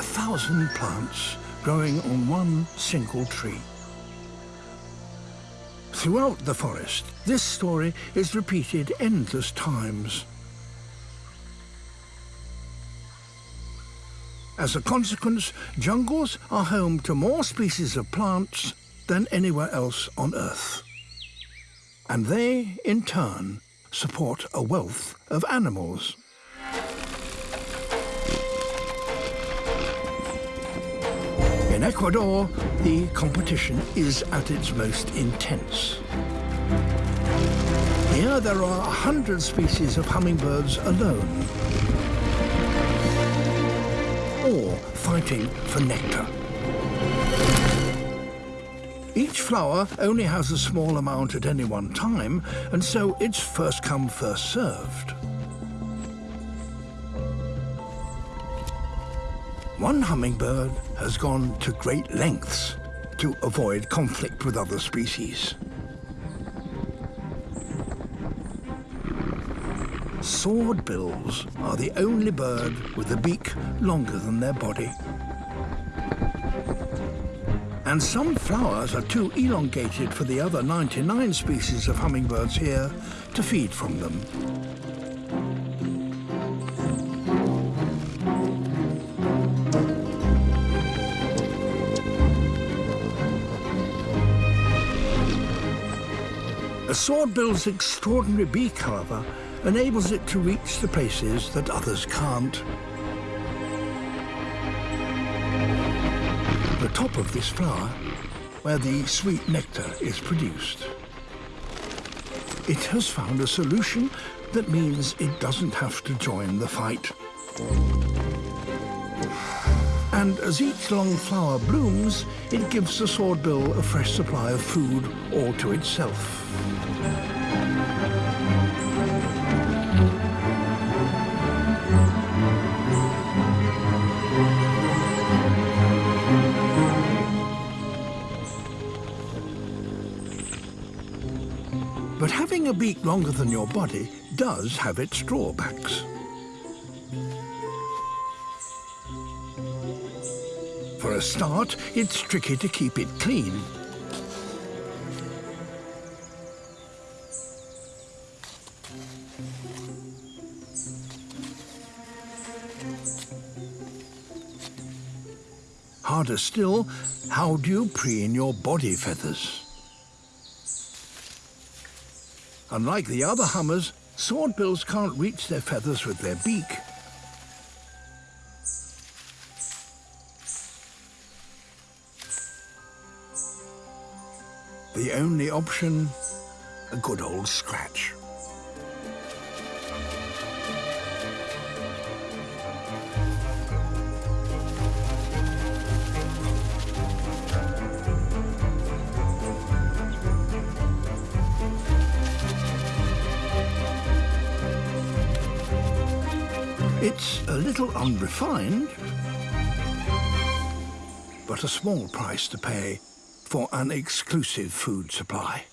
a thousand plants growing on one single tree. Throughout the forest, this story is repeated endless times. As a consequence, jungles are home to more species of plants than anywhere else on Earth. And they, in turn, support a wealth of animals. In Ecuador, the competition is at its most intense. Here there are a hundred species of hummingbirds alone, all fighting for nectar. Each flower only has a small amount at any one time, and so it's first come, first served. One hummingbird has gone to great lengths to avoid conflict with other species. Swordbills are the only bird with a beak longer than their body. And some flowers are too elongated for the other 99 species of hummingbirds here to feed from them. A swordbill's extraordinary beak, however, enables it to reach the places that others can't. The top of this flower, where the sweet nectar is produced. It has found a solution that means it doesn't have to join the fight. And as each long flower blooms, it gives the swordbill a fresh supply of food all to itself. But having a beak longer than your body does have its drawbacks. For a start, it's tricky to keep it clean. Harder still, how do you preen your body feathers? Unlike the other hummers, swordbills can't reach their feathers with their beak. The only option, a good old scratch. It's a little unrefined, but a small price to pay for an exclusive food supply.